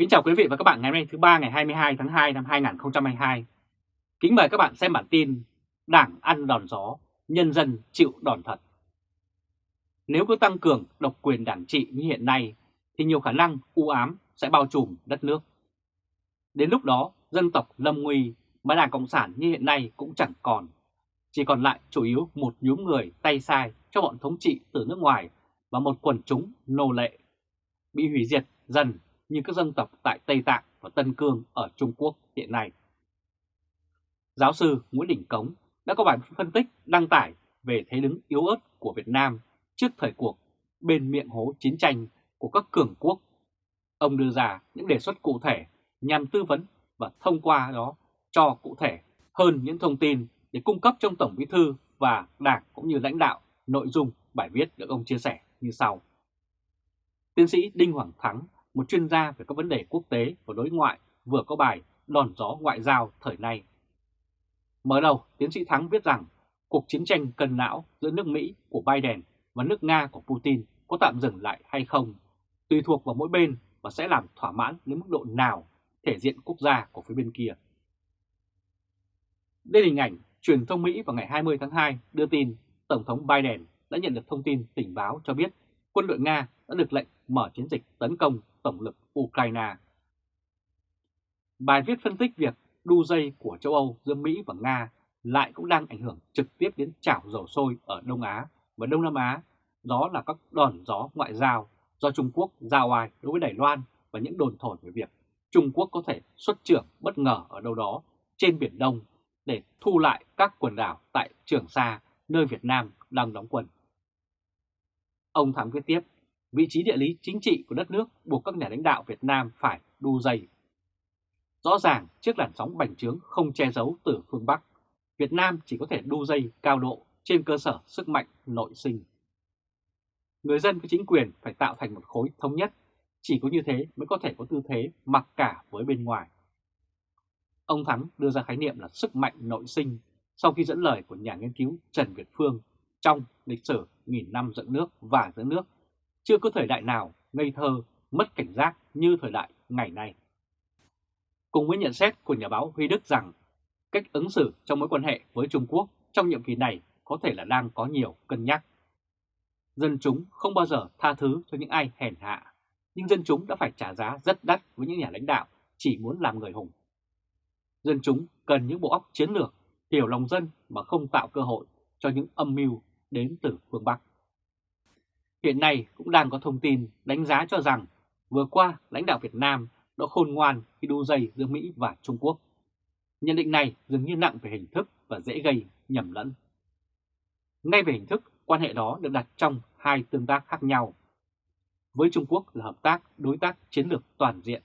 Kính chào quý vị và các bạn ngày hôm nay thứ ba ngày 22 tháng 2 năm 2022. Kính mời các bạn xem bản tin Đảng ăn đòn gió, nhân dân chịu đòn thật. Nếu cứ tăng cường độc quyền đảng trị như hiện nay thì nhiều khả năng u ám sẽ bao trùm đất nước. Đến lúc đó dân tộc lâm nguy mà Đảng Cộng sản như hiện nay cũng chẳng còn. Chỉ còn lại chủ yếu một nhóm người tay sai cho bọn thống trị từ nước ngoài và một quần chúng nô lệ. Bị hủy diệt dần như các dân tộc tại Tây Tạng và Tân Cương ở Trung Quốc hiện nay. Giáo sư Nguyễn Đình Cống đã có bài phân tích đăng tải về thế đứng yếu ớt của Việt Nam trước thời cuộc bên miệng hố chiến tranh của các cường quốc. Ông đưa ra những đề xuất cụ thể nhằm tư vấn và thông qua đó cho cụ thể hơn những thông tin để cung cấp trong Tổng Bí Thư và Đảng cũng như lãnh đạo nội dung bài viết được ông chia sẻ như sau. Tiến sĩ Đinh Hoàng Thắng một chuyên gia về các vấn đề quốc tế và đối ngoại vừa có bài Đòn gió ngoại giao thời nay. Mở đầu, tiến sĩ Thắng viết rằng cuộc chiến tranh cân não giữa nước Mỹ của Biden và nước Nga của Putin có tạm dừng lại hay không, tùy thuộc vào mỗi bên và sẽ làm thỏa mãn đến mức độ nào thể diện quốc gia của phía bên kia. Đây là hình ảnh truyền thông Mỹ vào ngày 20 tháng 2 đưa tin Tổng thống Biden đã nhận được thông tin tình báo cho biết quân đội Nga đã được lệnh mở chiến dịch tấn công tổng lực Ukraine. Bài viết phân tích việc đu dây của châu Âu giữa Mỹ và Nga lại cũng đang ảnh hưởng trực tiếp đến chảo dầu sôi ở Đông Á và Đông Nam Á, đó là các đòn gió ngoại giao do Trung Quốc giao ai đối với Đài Loan và những đồn thổi về việc Trung Quốc có thể xuất trưởng bất ngờ ở đâu đó trên Biển Đông để thu lại các quần đảo tại Trường Sa, nơi Việt Nam đang đóng quân. Ông Thắng viết tiếp, vị trí địa lý chính trị của đất nước buộc các nhà lãnh đạo Việt Nam phải đu dây. Rõ ràng trước làn sóng bành trướng không che giấu từ phương Bắc, Việt Nam chỉ có thể đu dây cao độ trên cơ sở sức mạnh nội sinh. Người dân với chính quyền phải tạo thành một khối thống nhất, chỉ có như thế mới có thể có tư thế mặc cả với bên ngoài. Ông Thắng đưa ra khái niệm là sức mạnh nội sinh sau khi dẫn lời của nhà nghiên cứu Trần Việt Phương trong lịch sử nghìn năm dựng nước và giữ nước chưa có thời đại nào ngây thơ, mất cảnh giác như thời đại ngày nay. Cùng với nhận xét của nhà báo Huy Đức rằng cách ứng xử trong mối quan hệ với Trung Quốc trong nhiệm kỳ này có thể là đang có nhiều cân nhắc. Dân chúng không bao giờ tha thứ cho những ai hèn hạ, nhưng dân chúng đã phải trả giá rất đắt với những nhà lãnh đạo chỉ muốn làm người hùng. Dân chúng cần những bộ óc chiến lược, hiểu lòng dân mà không tạo cơ hội cho những âm mưu đến từ phương Bắc. Hiện nay cũng đang có thông tin đánh giá cho rằng vừa qua lãnh đạo Việt Nam đã khôn ngoan khi đu dây giữa Mỹ và Trung Quốc. Nhận định này dường như nặng về hình thức và dễ gây nhầm lẫn. Ngay về hình thức, quan hệ đó được đặt trong hai tương tác khác nhau. Với Trung Quốc là hợp tác đối tác chiến lược toàn diện,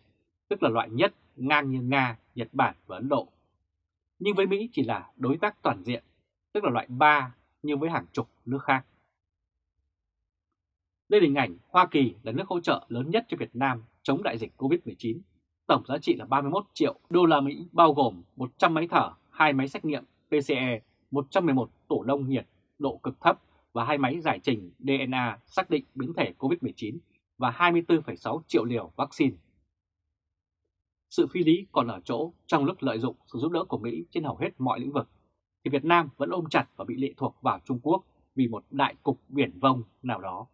tức là loại nhất ngang như Nga, Nhật Bản và Ấn Độ. Nhưng với Mỹ chỉ là đối tác toàn diện, tức là loại 3 như với hàng chục nước khác. Đây là hình ảnh Hoa Kỳ là nước hỗ trợ lớn nhất cho Việt Nam chống đại dịch COVID-19. Tổng giá trị là 31 triệu đô la Mỹ bao gồm 100 máy thở, 2 máy xét nghiệm PCE, 111 tổ đông nhiệt độ cực thấp và hai máy giải trình DNA xác định biến thể COVID-19 và 24,6 triệu liều vaccine. Sự phi lý còn ở chỗ trong lúc lợi dụng sự giúp đỡ của Mỹ trên hầu hết mọi lĩnh vực, thì Việt Nam vẫn ôm chặt và bị lệ thuộc vào Trung Quốc vì một đại cục biển vông nào đó.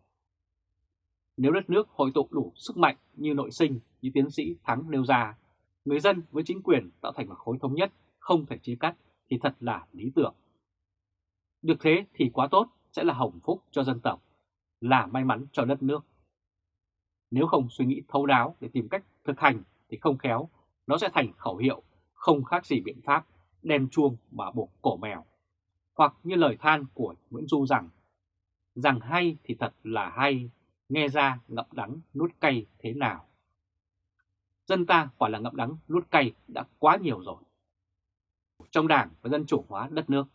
Nếu đất nước hội tụ đủ sức mạnh như nội sinh như tiến sĩ Thắng nêu ra, người dân với chính quyền tạo thành một khối thống nhất không thể chia cắt thì thật là lý tưởng. Được thế thì quá tốt sẽ là hồng phúc cho dân tộc, là may mắn cho đất nước. Nếu không suy nghĩ thấu đáo để tìm cách thực hành thì không khéo, nó sẽ thành khẩu hiệu không khác gì biện pháp đem chuông mà buộc cổ mèo. Hoặc như lời than của Nguyễn Du rằng, rằng hay thì thật là hay, nghe ra ngậm đắng nuốt cay thế nào. Dân ta quả là ngậm đắng nuốt cay đã quá nhiều rồi. Trong đảng và dân chủ hóa đất nước,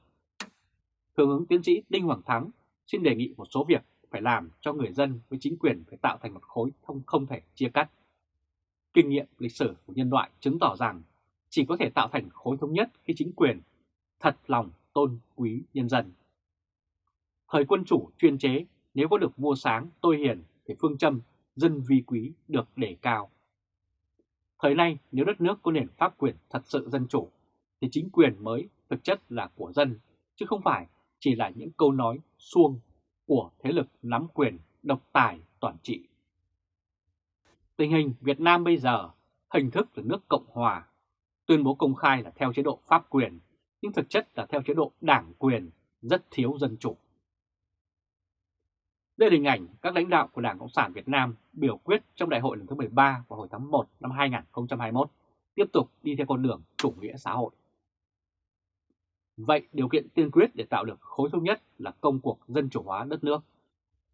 Thượng ứng tiến sĩ Đinh Hoàng Thắng xin đề nghị một số việc phải làm cho người dân với chính quyền phải tạo thành một khối thông không thể chia cắt. Kinh nghiệm lịch sử của nhân loại chứng tỏ rằng chỉ có thể tạo thành khối thống nhất khi chính quyền thật lòng tôn quý nhân dân. Thời quân chủ chuyên chế nếu có được vua sáng tôi hiền thì phương châm dân vi quý được đề cao. Thời nay nếu đất nước có nền pháp quyền thật sự dân chủ, thì chính quyền mới thực chất là của dân, chứ không phải chỉ là những câu nói suông của thế lực nắm quyền độc tài toàn trị. Tình hình Việt Nam bây giờ hình thức là nước Cộng Hòa, tuyên bố công khai là theo chế độ pháp quyền, nhưng thực chất là theo chế độ đảng quyền, rất thiếu dân chủ. Đây là hình ảnh các lãnh đạo của Đảng Cộng sản Việt Nam biểu quyết trong đại hội lần thứ 13 vào hồi tháng 1 năm 2021, tiếp tục đi theo con đường chủ nghĩa xã hội. Vậy điều kiện tiên quyết để tạo được khối thống nhất là công cuộc dân chủ hóa đất nước.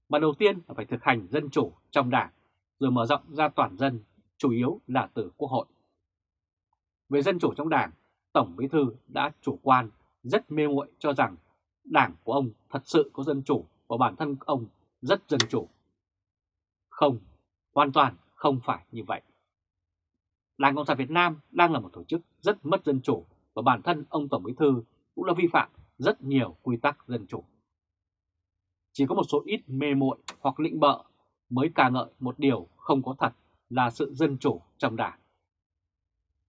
Mà đầu tiên là phải thực hành dân chủ trong đảng, rồi mở rộng ra toàn dân, chủ yếu là từ quốc hội. Về dân chủ trong đảng, Tổng Bí Thư đã chủ quan, rất mê muội cho rằng đảng của ông thật sự có dân chủ và bản thân ông rất dân chủ. Không, hoàn toàn không phải như vậy. Đảng Cộng sản Việt Nam đang là một tổ chức rất mất dân chủ và bản thân ông Tổng Bí Thư cũng đã vi phạm rất nhiều quy tắc dân chủ. Chỉ có một số ít mê muội hoặc lĩnh bợ mới ca ngợi một điều không có thật là sự dân chủ trong đảng.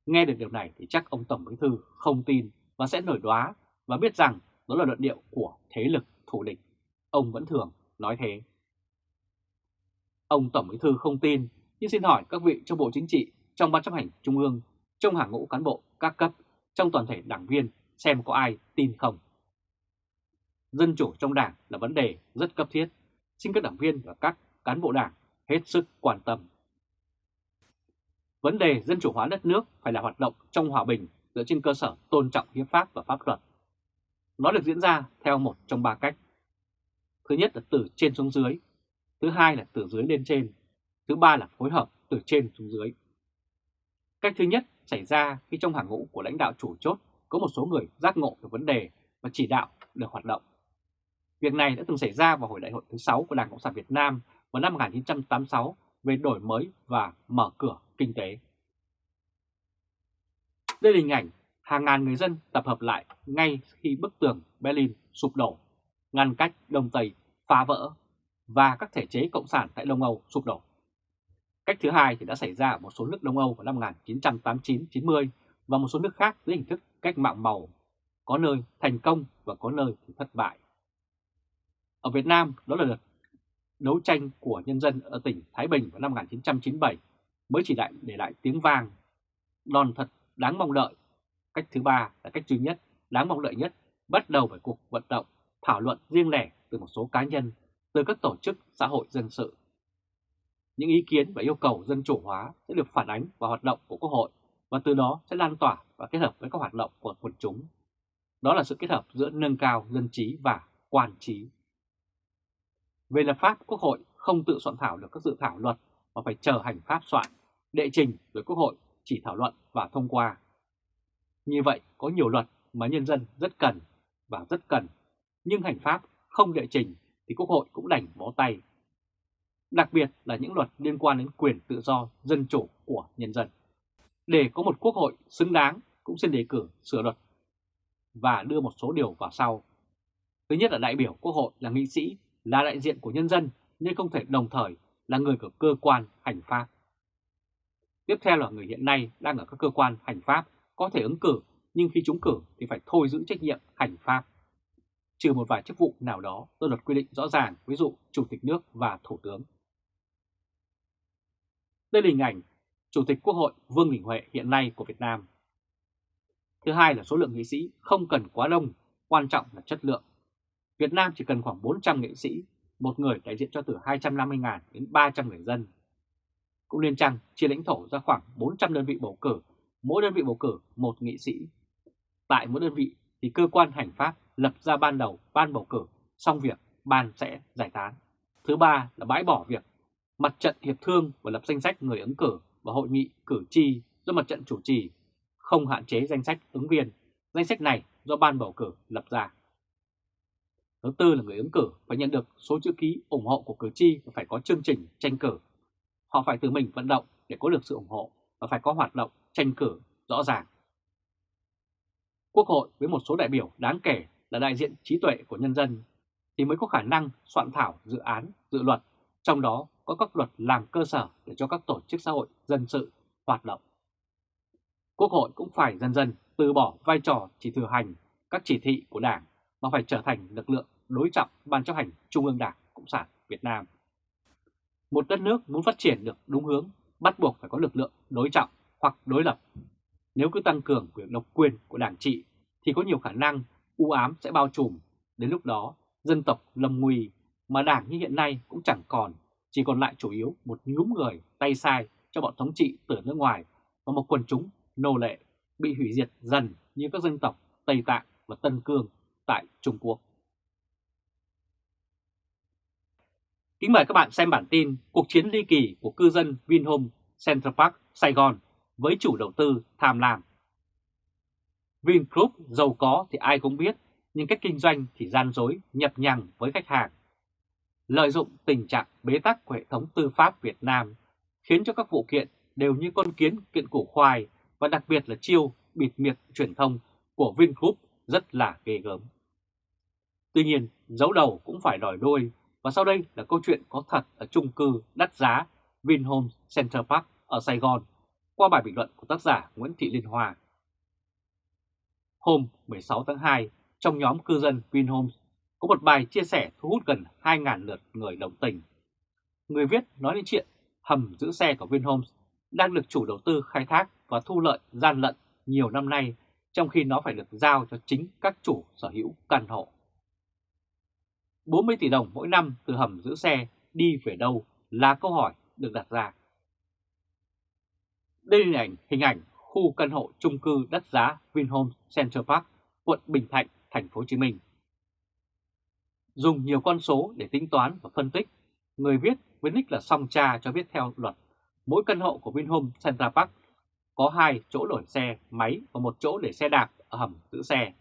Nghe được điều này thì chắc ông Tổng Bí Thư không tin và sẽ nổi đoá và biết rằng đó là luận điệu của thế lực thủ địch. Ông vẫn thường nói thế. Ông Tổng Bí Thư không tin, nhưng xin hỏi các vị trong Bộ Chính trị, trong Ban chấp hành Trung ương, trong hàng ngũ cán bộ các cấp, trong toàn thể đảng viên xem có ai tin không. Dân chủ trong đảng là vấn đề rất cấp thiết, xin các đảng viên và các cán bộ đảng hết sức quan tâm. Vấn đề dân chủ hóa đất nước phải là hoạt động trong hòa bình dựa trên cơ sở tôn trọng hiến pháp và pháp luật. Nó được diễn ra theo một trong ba cách. Thứ nhất là từ trên xuống dưới, thứ hai là từ dưới lên trên, thứ ba là phối hợp từ trên xuống dưới. Cách thứ nhất xảy ra khi trong hàng ngũ của lãnh đạo chủ chốt có một số người giác ngộ được vấn đề và chỉ đạo được hoạt động. Việc này đã từng xảy ra vào hồi đại hội thứ 6 của Đảng Cộng sản Việt Nam vào năm 1986 về đổi mới và mở cửa kinh tế. Đây là hình ảnh hàng ngàn người dân tập hợp lại ngay khi bức tường Berlin sụp đổ, ngăn cách Đông Tây phá vỡ và các thể chế cộng sản tại Đông Âu sụp đổ. Cách thứ hai thì đã xảy ra ở một số nước Đông Âu vào năm 1989-90 và một số nước khác dưới hình thức cách mạng màu, có nơi thành công và có nơi thì thất bại. Ở Việt Nam, đó là đợt đấu tranh của nhân dân ở tỉnh Thái Bình vào năm 1997 mới chỉ đại để lại tiếng vang. Đòn thật đáng mong đợi. Cách thứ ba là cách duy nhất, đáng mong đợi nhất, bắt đầu bởi cuộc vận động, thảo luận riêng lẻ từ một số cá nhân, từ các tổ chức xã hội dân sự. Những ý kiến và yêu cầu dân chủ hóa sẽ được phản ánh vào hoạt động của Quốc hội và từ đó sẽ lan tỏa và kết hợp với các hoạt động của quần chúng. Đó là sự kết hợp giữa nâng cao dân trí và quan trí. Về lập pháp, Quốc hội không tự soạn thảo được các dự thảo luật mà phải chờ hành pháp soạn, đệ trình với Quốc hội chỉ thảo luận và thông qua. Như vậy có nhiều luật mà nhân dân rất cần và rất cần, nhưng hành pháp không đệ trình thì Quốc hội cũng đành bó tay. Đặc biệt là những luật liên quan đến quyền tự do, dân chủ của nhân dân. Để có một quốc hội xứng đáng cũng xin đề cử sửa luật và đưa một số điều vào sau. Thứ nhất là đại biểu quốc hội là nghị sĩ, là đại diện của nhân dân nhưng không thể đồng thời là người của cơ quan hành pháp. Tiếp theo là người hiện nay đang ở các cơ quan hành pháp có thể ứng cử nhưng khi trúng cử thì phải thôi giữ trách nhiệm hành pháp. Trừ một vài chức vụ nào đó do luật quy định rõ ràng, ví dụ Chủ tịch nước và Thủ tướng. Đây là hình ảnh Chủ tịch Quốc hội Vương Đình Huệ hiện nay của Việt Nam. Thứ hai là số lượng nghị sĩ không cần quá đông, quan trọng là chất lượng. Việt Nam chỉ cần khoảng 400 nghị sĩ, một người đại diện cho từ 250.000 đến 300 người dân. Cũng nên chăng chia lãnh thổ ra khoảng 400 đơn vị bầu cử, mỗi đơn vị bầu cử một nghị sĩ. Tại mỗi đơn vị thì cơ quan hành pháp lập ra ban đầu ban bầu cử, xong việc ban sẽ giải tán. Thứ ba là bãi bỏ việc mặt trận hiệp thương và lập danh sách người ứng cử và hội nghị cử tri do mặt trận chủ trì, không hạn chế danh sách ứng viên. Danh sách này do ban bầu cử lập ra. Thứ tư là người ứng cử phải nhận được số chữ ký ủng hộ của cử tri và phải có chương trình tranh cử. Họ phải tự mình vận động để có được sự ủng hộ và phải có hoạt động tranh cử rõ ràng. Quốc hội với một số đại biểu đáng kể là đại diện trí tuệ của nhân dân thì mới có khả năng soạn thảo dự án, dự luật, trong đó có các luật làm cơ sở để cho các tổ chức xã hội dân sự hoạt động. Quốc hội cũng phải dần dần từ bỏ vai trò chỉ thừa hành các chỉ thị của Đảng mà phải trở thành lực lượng đối trọng Ban chấp hành Trung ương Đảng Cộng sản Việt Nam. Một đất nước muốn phát triển được đúng hướng bắt buộc phải có lực lượng đối trọng hoặc đối lập. Nếu cứ tăng cường quyền độc quyền của đảng trị thì có nhiều khả năng u ám sẽ bao trùm. Đến lúc đó, dân tộc lâm nguy mà đảng như hiện nay cũng chẳng còn, chỉ còn lại chủ yếu một nhúm người tay sai cho bọn thống trị từ nước ngoài và một quần chúng nô lệ bị hủy diệt dần như các dân tộc Tây Tạng và Tân Cương tại Trung Quốc. Kính mời các bạn xem bản tin Cuộc chiến ly kỳ của cư dân Vinhome Central Park, Sài Gòn với chủ đầu tư tham lam. Vingroup giàu có thì ai cũng biết, nhưng cách kinh doanh thì gian dối, nhập nhằng với khách hàng. Lợi dụng tình trạng bế tắc của hệ thống tư pháp Việt Nam khiến cho các vụ kiện đều như con kiến kiện củ khoai và đặc biệt là chiêu bịt miệng truyền thông của Vingroup rất là ghê gớm. Tuy nhiên, dấu đầu cũng phải đòi đôi và sau đây là câu chuyện có thật ở chung cư đắt giá Vinhomes Center Park ở Sài Gòn qua bài bình luận của tác giả Nguyễn Thị Liên Hoa. Hôm 16 tháng 2, trong nhóm cư dân Vinhomes có một bài chia sẻ thu hút gần 2.000 lượt người đồng tình. Người viết nói đến chuyện hầm giữ xe của Vinhomes đang được chủ đầu tư khai thác và thu lợi gian lận nhiều năm nay, trong khi nó phải được giao cho chính các chủ sở hữu căn hộ. 40 tỷ đồng mỗi năm từ hầm giữ xe đi về đâu là câu hỏi được đặt ra. Đây là hình ảnh, hình ảnh khu căn hộ chung cư đất giá Vinhomes Central Park, quận Bình Thạnh, thành phố Hồ Chí Minh. Dùng nhiều con số để tính toán và phân tích, người viết với nick là song cha cho biết theo luật, mỗi căn hộ của Vinhomes Central Park có hai chỗ đổi xe máy và một chỗ để xe đạp ở hầm giữ xe.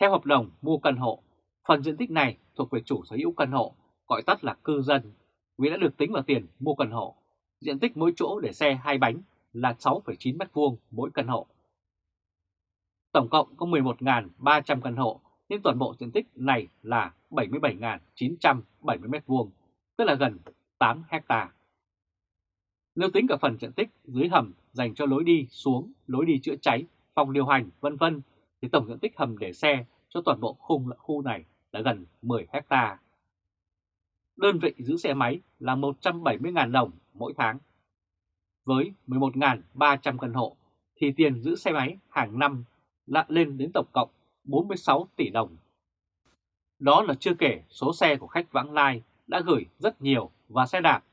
Theo hợp đồng mua căn hộ, phần diện tích này thuộc về chủ sở hữu căn hộ, gọi tắt là cư dân, vì đã được tính vào tiền mua căn hộ. Diện tích mỗi chỗ để xe hai bánh là 6,9 m2 mỗi căn hộ. Tổng cộng có 11.300 căn hộ, nên toàn bộ diện tích này là 77.970 m2, tức là gần 8 hecta. Nếu tính cả phần diện tích dưới hầm dành cho lối đi xuống, lối đi chữa cháy, phòng điều hành, vân vân thì tổng diện tích hầm để xe cho toàn bộ khung khu này là gần 10 hecta. Đơn vị giữ xe máy là 170.000 đồng mỗi tháng. Với 11.300 căn hộ thì tiền giữ xe máy hàng năm lại lên đến tổng cộng 46 tỷ đồng. Đó là chưa kể số xe của khách vãng lai đã gửi rất nhiều và xe đạp,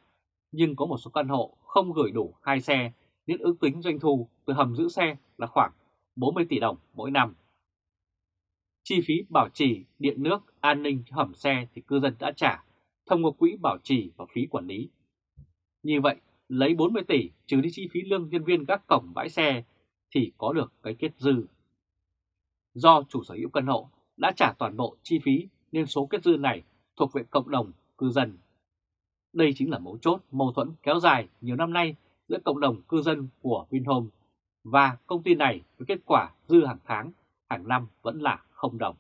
nhưng có một số căn hộ không gửi đủ hai xe nên ước tính doanh thu từ hầm giữ xe là khoảng 40 tỷ đồng mỗi năm. Chi phí bảo trì, điện nước, an ninh hầm xe thì cư dân đã trả thông qua quỹ bảo trì và phí quản lý. Như vậy, lấy 40 tỷ trừ đi chi phí lương nhân viên các cổng bãi xe thì có được cái kết dư. Do chủ sở hữu căn hộ đã trả toàn bộ chi phí nên số kết dư này thuộc về cộng đồng cư dân. Đây chính là mấu chốt mâu thuẫn kéo dài nhiều năm nay giữa cộng đồng cư dân của Vinhome và công ty này với kết quả dư hàng tháng, hàng năm vẫn là không đồng.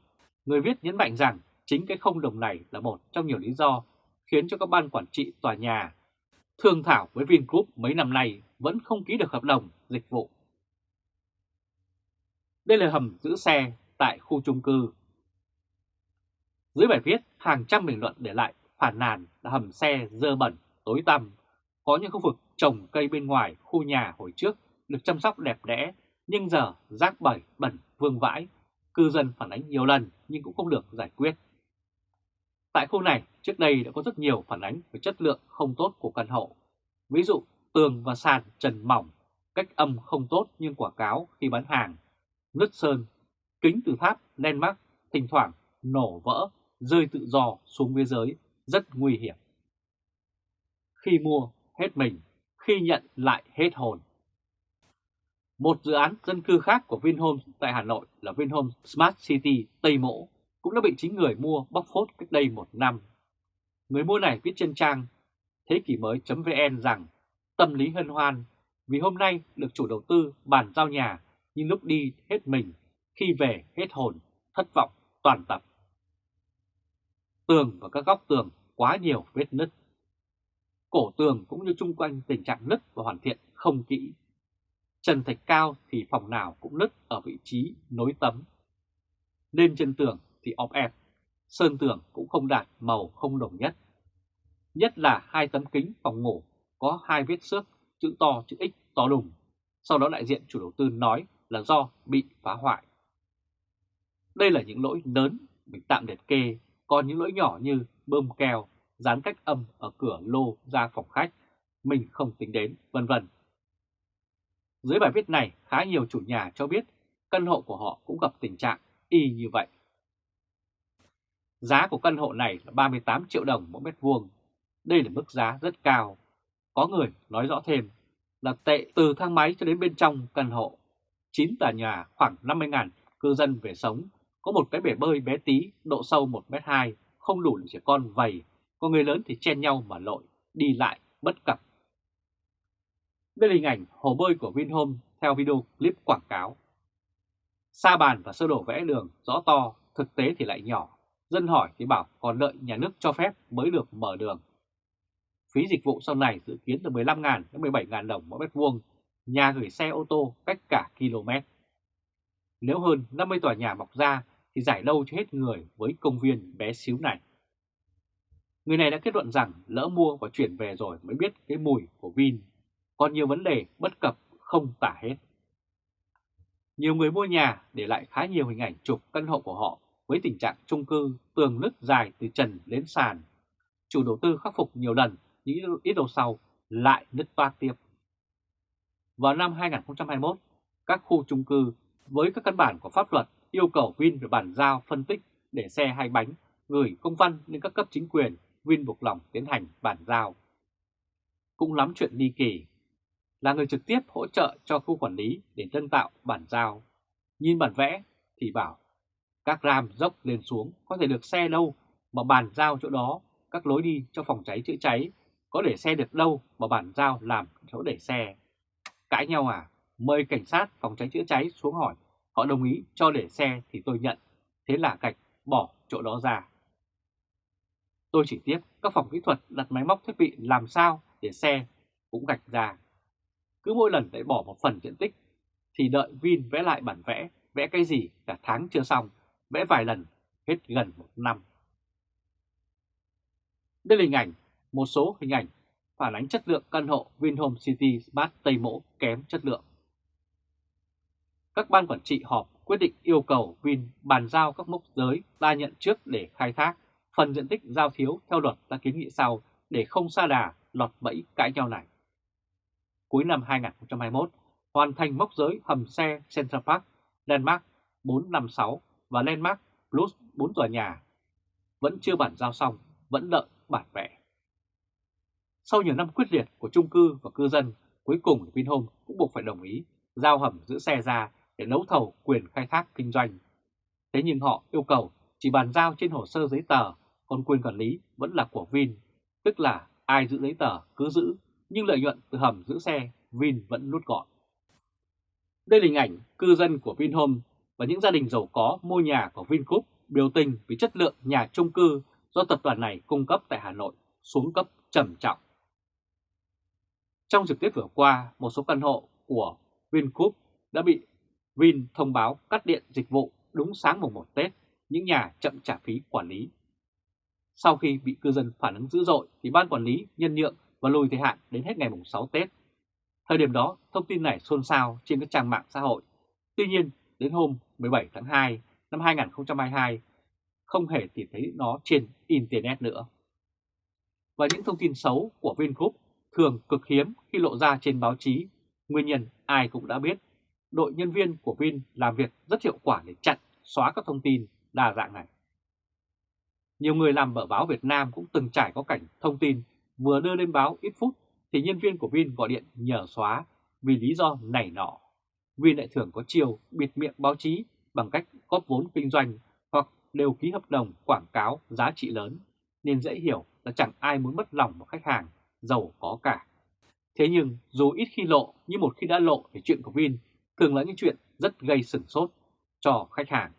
Người viết nhấn mạnh rằng chính cái không đồng này là một trong nhiều lý do khiến cho các ban quản trị tòa nhà thương thảo với Vingroup mấy năm nay vẫn không ký được hợp đồng dịch vụ. Đây là hầm giữ xe tại khu chung cư. Dưới bài viết, hàng trăm bình luận để lại phản nàn là hầm xe dơ bẩn, tối tăm. Có những khu vực trồng cây bên ngoài khu nhà hồi trước được chăm sóc đẹp đẽ, nhưng giờ rác bẩn bẩn vương vãi. Cư dân phản ánh nhiều lần nhưng cũng không được giải quyết. Tại khu này, trước đây đã có rất nhiều phản ánh về chất lượng không tốt của căn hộ. Ví dụ, tường và sàn trần mỏng, cách âm không tốt nhưng quảng cáo khi bán hàng, nứt sơn, kính từ tháp, len mắc, thỉnh thoảng nổ vỡ, rơi tự do xuống phía dưới, rất nguy hiểm. Khi mua, hết mình, khi nhận lại hết hồn. Một dự án dân cư khác của Vinhomes tại Hà Nội là Vinhomes Smart City Tây Mỗ cũng đã bị chính người mua bóc phốt cách đây một năm. Người mua này viết trên trang thế kỷ mới.vn rằng tâm lý hân hoan vì hôm nay được chủ đầu tư bàn giao nhà nhưng lúc đi hết mình, khi về hết hồn, thất vọng toàn tập. Tường và các góc tường quá nhiều vết nứt. Cổ tường cũng như chung quanh tình trạng nứt và hoàn thiện không kỹ. Trần thạch cao thì phòng nào cũng nứt ở vị trí nối tấm. Lên trên tường thì ọp ẹp, sơn tường cũng không đạt màu không đồng nhất. Nhất là hai tấm kính phòng ngủ có hai vết xước chữ to chữ X to đùng. Sau đó đại diện chủ đầu tư nói là do bị phá hoại. Đây là những lỗi lớn mình tạm liệt kê, còn những lỗi nhỏ như bơm keo, dán cách âm ở cửa lô ra phòng khách, mình không tính đến, vân vân. Dưới bài viết này, khá nhiều chủ nhà cho biết căn hộ của họ cũng gặp tình trạng y như vậy. Giá của căn hộ này là 38 triệu đồng mỗi mét vuông. Đây là mức giá rất cao. Có người nói rõ thêm là tệ từ thang máy cho đến bên trong căn hộ. 9 tòa nhà khoảng 50.000 cư dân về sống, có một cái bể bơi bé tí, độ sâu 1m2, không đủ để trẻ con vầy, có người lớn thì chen nhau mà lội, đi lại bất cập. Đây là hình ảnh hồ bơi của Vinhome theo video clip quảng cáo. Sa bàn và sơ đồ vẽ đường rõ to, thực tế thì lại nhỏ. Dân hỏi thì bảo còn đợi nhà nước cho phép mới được mở đường. Phí dịch vụ sau này dự kiến từ 15.000 đến 17.000 đồng mỗi mét vuông, nhà gửi xe ô tô cách cả km. Nếu hơn 50 tòa nhà mọc ra thì giải đâu cho hết người với công viên bé xíu này. Người này đã kết luận rằng lỡ mua và chuyển về rồi mới biết cái mùi của Vin. Còn nhiều vấn đề bất cập không tả hết. Nhiều người mua nhà để lại khá nhiều hình ảnh chụp căn hộ của họ với tình trạng chung cư tường nứt dài từ trần đến sàn. Chủ đầu tư khắc phục nhiều lần nhưng ít lâu sau lại nứt toát tiếp. Vào năm 2021, các khu chung cư với các căn bản của pháp luật yêu cầu Vin phải bàn giao phân tích để xe hai bánh gửi công văn lên các cấp chính quyền, Vin buộc lòng tiến hành bàn giao. Cũng lắm chuyện ly kỳ, là người trực tiếp hỗ trợ cho khu quản lý để tân tạo bản giao. Nhìn bản vẽ thì bảo các ram dốc lên xuống có thể được xe đâu mà bàn giao chỗ đó, các lối đi cho phòng cháy chữa cháy có để xe được đâu mà bàn giao làm chỗ để xe. Cãi nhau à? Mời cảnh sát phòng cháy chữa cháy xuống hỏi, họ đồng ý cho để xe thì tôi nhận, thế là gạch bỏ chỗ đó ra. Tôi chỉ tiếp các phòng kỹ thuật đặt máy móc thiết bị làm sao để xe cũng gạch ra. Cứ mỗi lần lại bỏ một phần diện tích thì đợi Vin vẽ lại bản vẽ, vẽ cái gì cả tháng chưa xong, vẽ vài lần, hết gần một năm. Đây là hình ảnh, một số hình ảnh phản ánh chất lượng căn hộ Vinhome City Smart Tây Mỗ kém chất lượng. Các ban quản trị họp quyết định yêu cầu Vin bàn giao các mốc giới ta nhận trước để khai thác, phần diện tích giao thiếu theo luật đã kiến nghị sau để không xa đà lọt bẫy cãi nhau này. Cuối năm 2021, hoàn thành mốc giới hầm xe Central Park, Landmark 456 và Landmark Plus 4 tòa nhà. Vẫn chưa bản giao xong, vẫn đợi bản vẽ. Sau nhiều năm quyết liệt của trung cư và cư dân, cuối cùng Vinhome cũng buộc phải đồng ý giao hầm giữ xe ra để đấu thầu quyền khai thác kinh doanh. Thế nhưng họ yêu cầu chỉ bàn giao trên hồ sơ giấy tờ, còn quyền quản lý vẫn là của Vin, tức là ai giữ giấy tờ cứ giữ, nhưng lợi nhuận từ hầm giữ xe Vin vẫn nút gọn. Đây là hình ảnh cư dân của Vinhome và những gia đình giàu có mua nhà của Vingroup biểu tình vì chất lượng nhà chung cư do tập đoàn này cung cấp tại Hà Nội xuống cấp trầm trọng. Trong dịp tiếp vừa qua, một số căn hộ của Vingroup đã bị Vin thông báo cắt điện dịch vụ đúng sáng mùng 1 Tết, những nhà chậm trả phí quản lý. Sau khi bị cư dân phản ứng dữ dội thì ban quản lý nhân nhượng và lùi thời hạn đến hết ngày mùng 6 Tết. Thời điểm đó, thông tin này xôn xao trên các trang mạng xã hội. Tuy nhiên, đến hôm 17 tháng 2 năm 2022, không hề tìm thấy nó trên Internet nữa. Và những thông tin xấu của Vingroup thường cực hiếm khi lộ ra trên báo chí. Nguyên nhân ai cũng đã biết, đội nhân viên của Vin làm việc rất hiệu quả để chặn, xóa các thông tin đa dạng này. Nhiều người làm ở báo Việt Nam cũng từng trải có cảnh thông tin vừa đưa lên báo ít phút thì nhân viên của Vin gọi điện nhờ xóa vì lý do này nọ. Vin lại thường có chiều bịt miệng báo chí bằng cách góp vốn kinh doanh hoặc đều ký hợp đồng quảng cáo giá trị lớn, nên dễ hiểu là chẳng ai muốn mất lòng một khách hàng, giàu có cả. Thế nhưng, dù ít khi lộ, nhưng một khi đã lộ thì chuyện của Vin thường là những chuyện rất gây sửng sốt cho khách hàng.